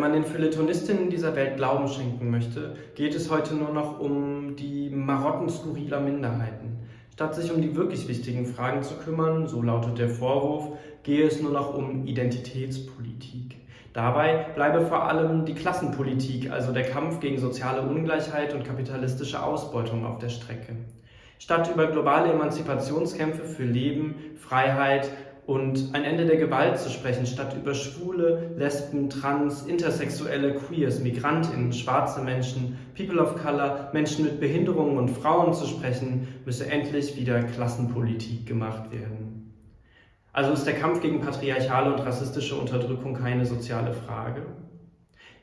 Wenn man den Feuilletonistinnen dieser Welt Glauben schenken möchte, geht es heute nur noch um die Marotten skurriler Minderheiten. Statt sich um die wirklich wichtigen Fragen zu kümmern, so lautet der Vorwurf, gehe es nur noch um Identitätspolitik. Dabei bleibe vor allem die Klassenpolitik, also der Kampf gegen soziale Ungleichheit und kapitalistische Ausbeutung auf der Strecke. Statt über globale Emanzipationskämpfe für Leben, Freiheit und ein Ende der Gewalt zu sprechen, statt über Schwule, Lesben, Trans, Intersexuelle, Queers, Migrantinnen, schwarze Menschen, People of Color, Menschen mit Behinderungen und Frauen zu sprechen, müsse endlich wieder Klassenpolitik gemacht werden. Also ist der Kampf gegen patriarchale und rassistische Unterdrückung keine soziale Frage?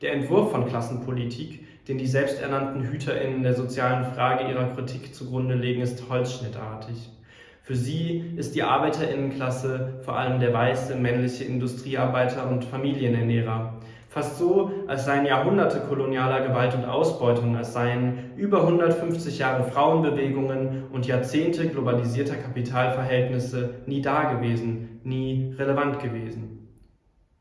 Der Entwurf von Klassenpolitik, den die selbsternannten HüterInnen der sozialen Frage ihrer Kritik zugrunde legen, ist holzschnittartig. Für sie ist die Arbeiterinnenklasse vor allem der weiße männliche Industriearbeiter und Familienernährer. Fast so, als seien Jahrhunderte kolonialer Gewalt und Ausbeutung, als seien über 150 Jahre Frauenbewegungen und Jahrzehnte globalisierter Kapitalverhältnisse nie dagewesen, nie relevant gewesen.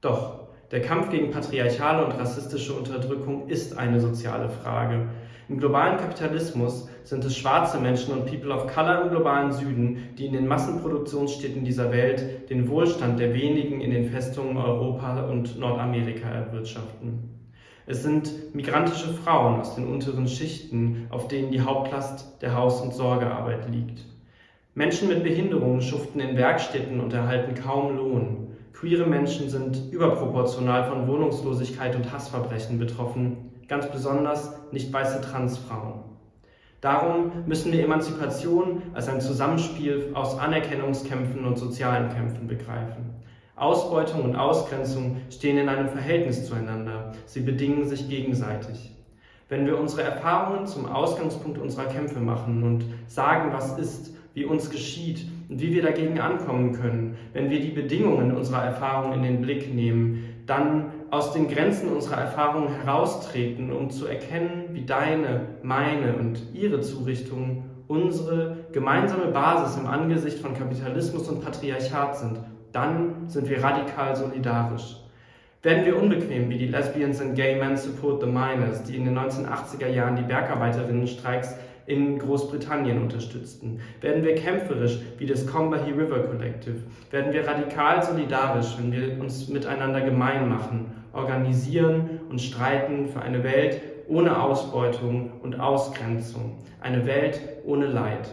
Doch der Kampf gegen patriarchale und rassistische Unterdrückung ist eine soziale Frage. Im globalen Kapitalismus sind es schwarze Menschen und People of Color im globalen Süden, die in den Massenproduktionsstädten dieser Welt den Wohlstand der wenigen in den Festungen Europa und Nordamerika erwirtschaften. Es sind migrantische Frauen aus den unteren Schichten, auf denen die Hauptlast der Haus- und Sorgearbeit liegt. Menschen mit Behinderungen schuften in Werkstätten und erhalten kaum Lohn. Queere Menschen sind überproportional von Wohnungslosigkeit und Hassverbrechen betroffen, ganz besonders nicht weiße Transfrauen. Darum müssen wir Emanzipation als ein Zusammenspiel aus Anerkennungskämpfen und sozialen Kämpfen begreifen. Ausbeutung und Ausgrenzung stehen in einem Verhältnis zueinander, sie bedingen sich gegenseitig. Wenn wir unsere Erfahrungen zum Ausgangspunkt unserer Kämpfe machen und sagen, was ist, wie uns geschieht und wie wir dagegen ankommen können, wenn wir die Bedingungen unserer Erfahrung in den Blick nehmen, dann aus den Grenzen unserer Erfahrungen heraustreten, um zu erkennen, wie deine, meine und ihre Zurichtungen unsere gemeinsame Basis im Angesicht von Kapitalismus und Patriarchat sind, dann sind wir radikal solidarisch. Werden wir unbequem wie die Lesbians and Gay Men Support the Miners, die in den 1980er Jahren die Bergarbeiterinnenstreiks in Großbritannien unterstützten? Werden wir kämpferisch wie das Combahee River Collective? Werden wir radikal solidarisch, wenn wir uns miteinander gemein machen, organisieren und streiten für eine Welt ohne Ausbeutung und Ausgrenzung, eine Welt ohne Leid?